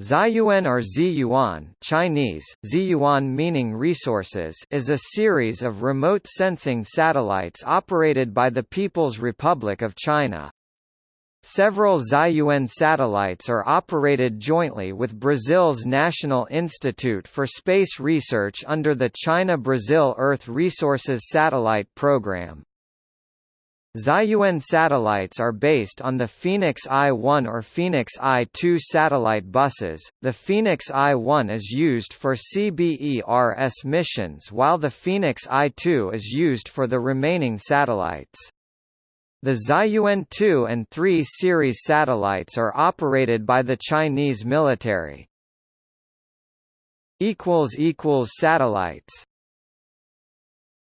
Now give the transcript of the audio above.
Ziyuan or Ziyuan Chinese, Ziyuan meaning resources is a series of remote sensing satellites operated by the People's Republic of China. Several Ziyuan satellites are operated jointly with Brazil's National Institute for Space Research under the China-Brazil Earth Resources Satellite Program. Ziyuan satellites are based on the Phoenix-Eye 1 or Phoenix-Eye 2 satellite buses. The Phoenix-Eye 1 is used for CBERS missions while the Phoenix-Eye 2 is used for the remaining satellites. The Ziyuan 2 and 3 series satellites are operated by the Chinese military. Satellites